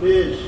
Beijo.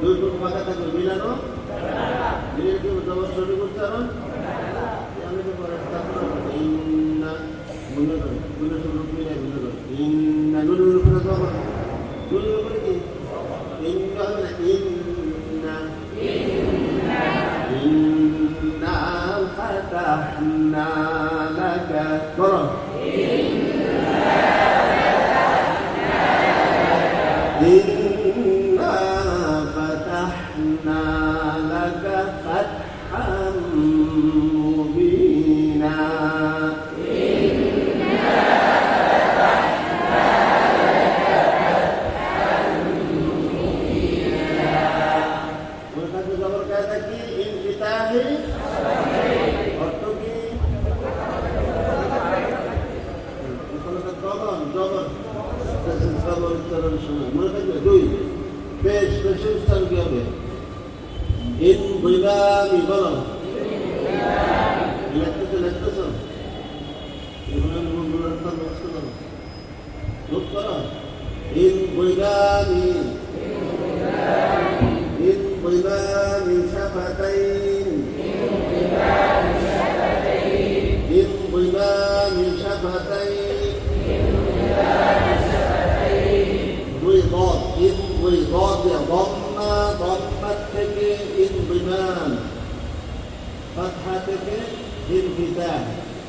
দুই টুক ফাঁকা থাকবে মিলানো মিলিয়ে কি জবর সঠিক উচ্চারণ আমি তো পরে তারপর ইন্না মনে করে মনে করে মিলে মনে করে ইন্না নুনের উপরে জবর لك فتحا مبينا Thank you.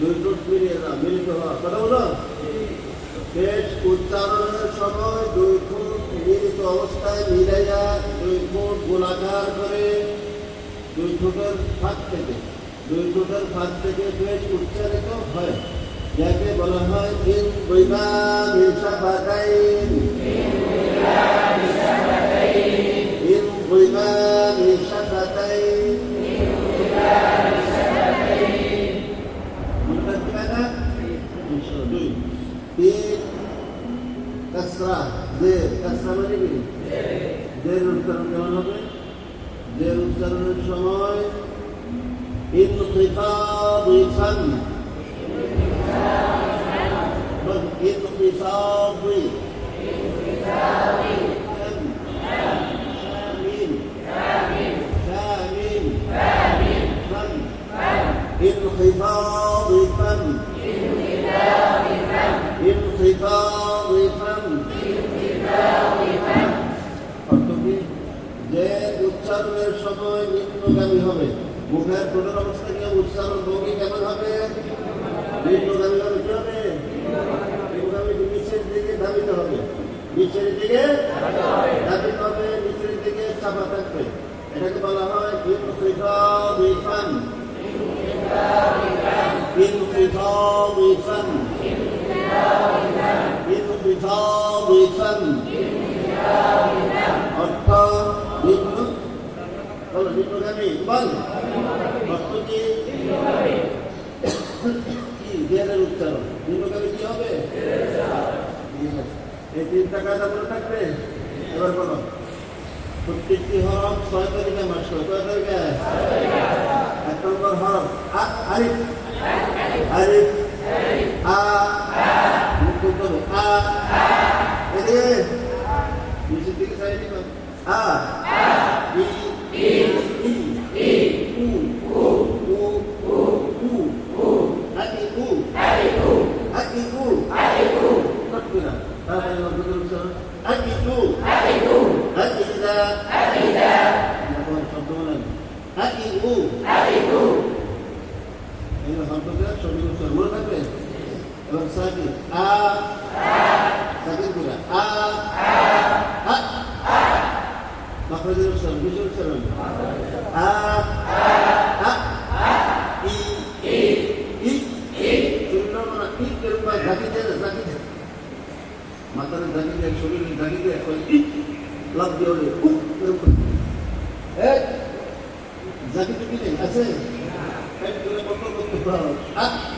মিলিত হওয়া কথা পেশ উচ্চারণের সময় দুই মিলিত অবস্থায় মিলাইয়া দুই ঠোঁট গোলাকার করে দুই ফাঁক থেকে দুই ঠোঁটের ফাঁক থেকে পেশ উচ্চারিত হয় যাকে বলা হয় ইনশাআল্লাহ দুই তিন কাসরা জের কাসরা মানে কি জের উচ্চারণ কেমন হবে জের উচ্চারণের সময় انخفاض فم بل انخفاض انخفاض فم অর্থ কি যে উচ্চারণের সময় নিম্নগামী হবে মুখের ঠোঁটের অবস্থা কি হবে? উচ্চারণ ভঙ্গি কেমন হবে নিম্নগামী হবে কি হবে নিম্নগামী নিচের দিকে ধাবিত হবে নিচের দিকে ধাবিত হবে নিচের দিকে চাপা থাকবে এটাকে বলা হয় ইনফিফাদ ইফান ইনফিফাদ انخفاضا انخفاضا অর্থ নিম্ন বলো নিম্নগামী বল অর্থ কি কি জ্ঞানের উচ্চারণ নিম্নগামী কি হবে এই তিনটা কাজ মনে থাকবে এবার বলো প্রত্যেকটি হরফ ছয় তারিখে মাস কয় তারিখে এক নম্বর হরফ আ Arif Arif A. Untuk A. A. Ini. Di sini saya ni bang. A. A. B. B. Aku, U, U, U, U, U, aku, aku, aku, aku, aku, aku, aku, aku, aku, tak? aku, aku, aku, betul aku, Hati aku, hati aku, hati aku, hati aku, aku, aku, aku, aku, aku, aku, aku, মাখরাজের উচ্চারণ বিশেষ উচ্চারণ আ আ ই ই শূন্য মানে ই এরকম ঝাঁকি দেয় না ঝাঁকি দেয় মাথার ঝাঁকি দেয় শরীরে ঝাঁকি দেয় এখন ই লাভ দিয়ে love. I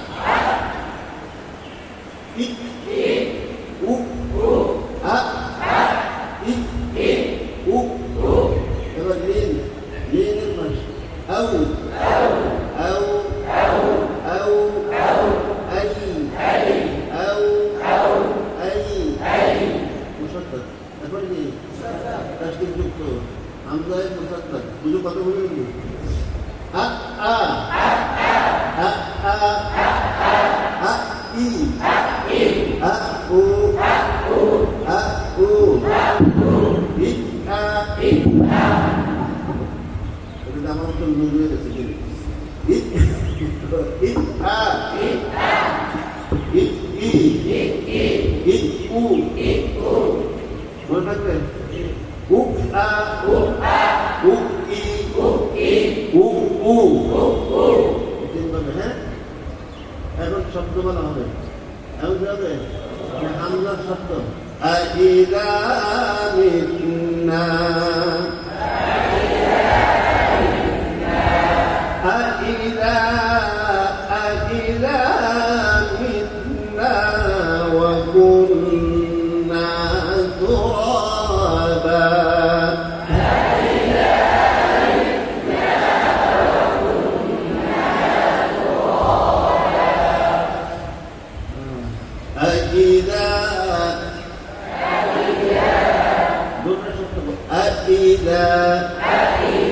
Hallelujah that's again. It, it, ah, it, ah, it, e, it, e, it, u, it, u. One back there. U, ah, u, ah, u, e, u, e, u, u, u, u. তিনভাবে হ্যাঁ এখন শব্দ বলা হবে এখন কি হবে আল্লাহ শব্দ আ ইরা মিন্না أإذا إذا